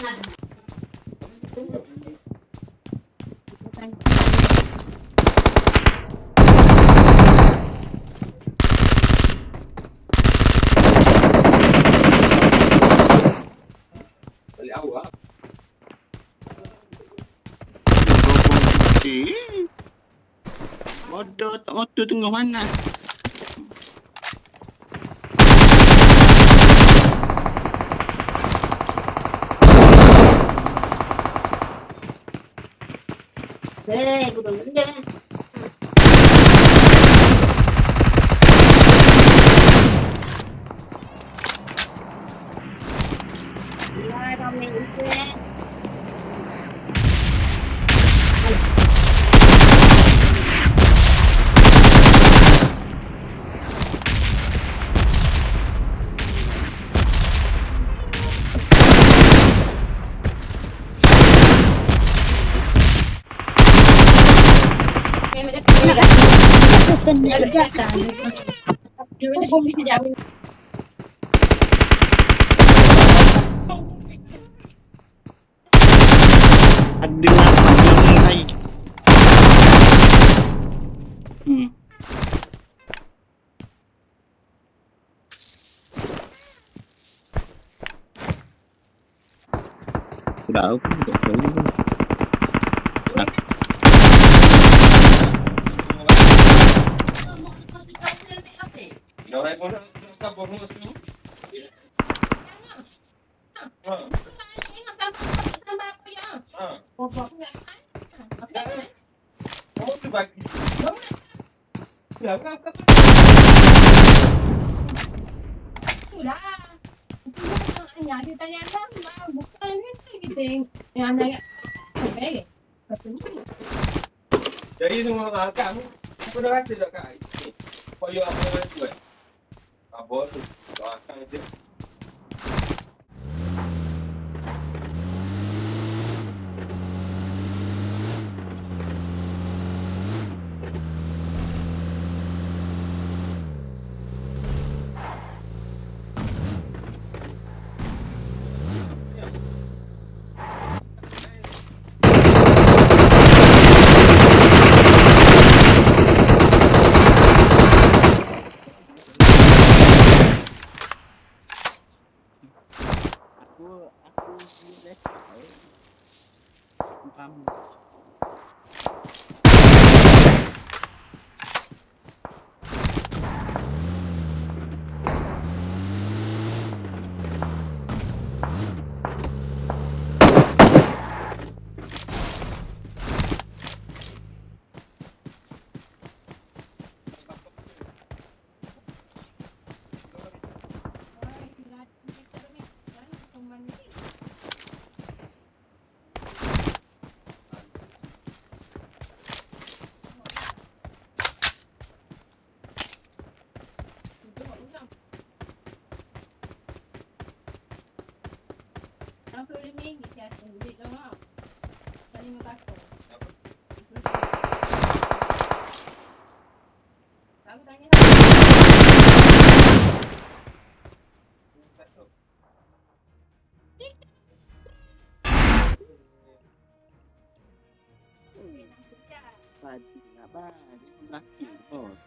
Eh. Bodoh tak motor tengah mana? 哎，不 gua. anh đừng ăn đừng hay đỡ cũng được Jadi semua kamu, aku dah kata dah kat. Kau apa dah a bosta, a. Aku boleh tahu. Kamu Padi apa? Laki bos.